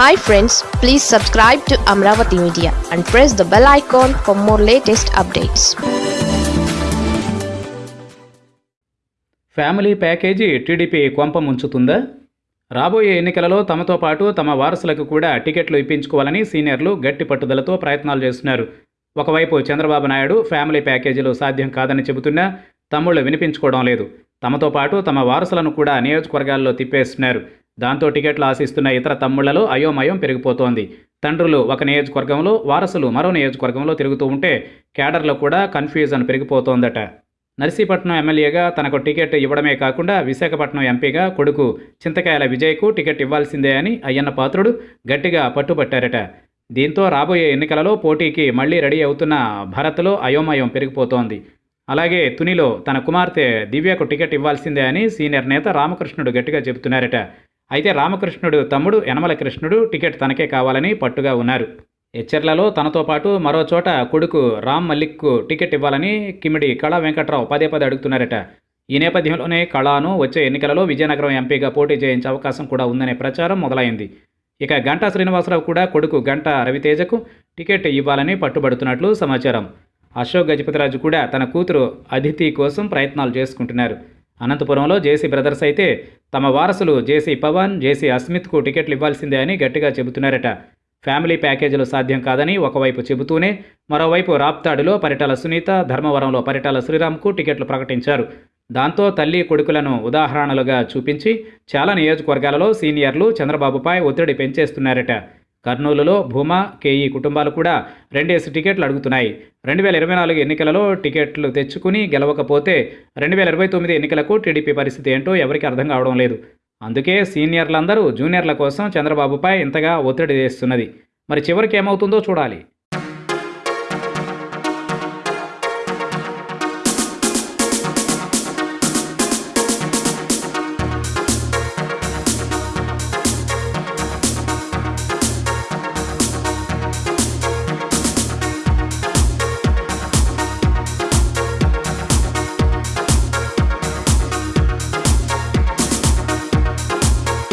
Hi friends please subscribe to Amaravati media and press the bell icon for more latest updates family package TDP కొంప ముంచుతుందా రాబోయే ఎన్నికలలో తమతో పాటు తమ వారసులకు కూడా టికెట్లు ఇప్పించుకోవాలని సీనియర్లు గట్టి పట్టుదలతో ప్రయత్నాలు చేస్తున్నారు. ఒకవైపు చంద్రబాబు నాయుడు ఫ్యామిలీ ప్యాకేజీలు సాధ్యం కాదని చెబుతున్నా తమ్ముళ్ళు వినిపించుకోవడం లేదు. తమతో పాటు తమ వారసులను కూడా నియోజకవర్గాల్లో తిప్పేస్తున్నారు. దాంతో టికెట్లు ఆశిస్తున్న ఇతర తమ్ముళ్ళలో అయోమయం పెరిగిపోతోంది. తండ్రులు ఒక నియోజకవర్గంలో వారసులు మరో నియోజకవర్గంలో తిరుగుతూ ఉంటే క్యాడర్లో కూడా కన్ఫ్యూజన్ పెరిగిపోతోందట. నర్సీపట్నం ఎమ్మెల్యేగా తనకు టికెట్ ఇవ్వడమే కాకుండా విశాఖపట్నం ఎంపీగా కొడుకు చింతకాయల విజయ్కు టికెట్ ఇవ్వాల్సిందే అని అయ్యన్న పాత్రుడు గట్టిగా పట్టుబట్టారట. దీంతో రాబోయే ఎన్నికలలో పోటీకి మళ్ళీ రెడీ అవుతున్న భరత్లో అయోమయం పెరిగిపోతోంది. అలాగే తునిలో తన కుమార్తె దివ్యకు టికెట్ ఇవ్వాల్సిందే అని సీనియర్ నేత రామకృష్ణుడు గట్టిగా చెబుతున్నారట. అయితే రామకృష్ణుడు తమ్ముడు యనమల కృష్ణుడు టికెట్ తనకే కావాలని పట్టుగా ఉన్నారు. హెచ్చర్లలో తనతో పాటు మరో చోట కొడుకు రామ్ మల్లిక్కు టికెట్ ఇవ్వాలని కిమిడి కళా వెంకట్రావు పదే పదే అడుగుతున్నారట. ఈ నేపథ్యంలోనే కళాను వచ్చే ఎన్నికలలో విజయనగరం ఎంపీగా పోటీ చేయించే అవకాశం కూడా ఉందనే ప్రచారం మొదలైంది. ఇక గంటా శ్రీనివాసరావు కూడా కొడుకు గంట రవితేజకు టికెట్ ఇవ్వాలని పట్టుబడుతున్నట్లు సమాచారం. అశోక్ గజపతిరాజు కూడా తన కూతురు అదితి కోసం ప్రయత్నాలు చేసుకుంటున్నారు. అనంతపురంలో జేసీ బ్రదర్స్ అయితే తమ వారసులు జేసీ పవన్ జేసీ అస్మిత్కు టికెట్లు ఇవ్వాల్సిందే అని గట్టిగా చెబుతున్నారట. ఫ్యామిలీ ప్యాకేజీలు సాధ్యం కాదని ఒకవైపు చెబుతూనే మరోవైపు రాప్తాడులో పరిటాల సునీత ధర్మవరంలో పరిటాల శ్రీరామ్కు టికెట్లు ప్రకటించారు. దాంతో తల్లి కొడుకులను ఉదాహరణలుగా చూపించి చాలా నియోజకవర్గాలలో సీనియర్లు చంద్రబాబుపై ఒత్తిడి పెంచేస్తున్నారట. కర్నూలులో భూమా కేఈ కుటుంబాలు కూడా రెండేసి టికెట్లు అడుగుతున్నాయి. రెండు వేల ఇరవై నాలుగు ఎన్నికలలో టికెట్లు తెచ్చుకుని గెలవకపోతే రెండు వేల ఇరవై తొమ్మిది ఎన్నికలకు టీడీపీ పరిస్థితి ఏంటో ఎవరికి అర్థం కావడం లేదు. అందుకే సీనియర్లందరూ జూనియర్ల కోసం చంద్రబాబుపై ఇంతగా ఒత్తిడి చేస్తున్నది మరి చివరికి ఏమవుతుందో చూడాలి.